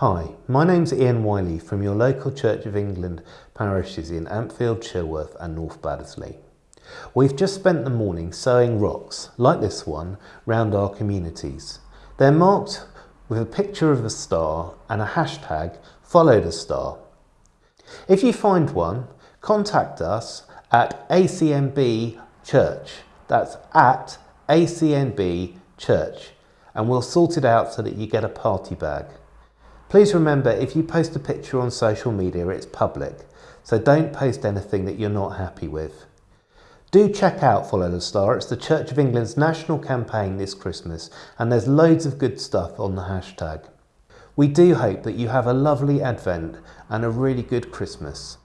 Hi, my name's Ian Wiley from your local Church of England parishes in Ampfield, Chilworth and North Baddesley. We've just spent the morning sowing rocks, like this one, round our communities. They're marked with a picture of a star and a hashtag, follow the star. If you find one, contact us at ACNB Church. That's at ACNB Church and we'll sort it out so that you get a party bag. Please remember if you post a picture on social media it's public, so don't post anything that you're not happy with. Do check out Follow the Star, it's the Church of England's national campaign this Christmas and there's loads of good stuff on the hashtag. We do hope that you have a lovely Advent and a really good Christmas.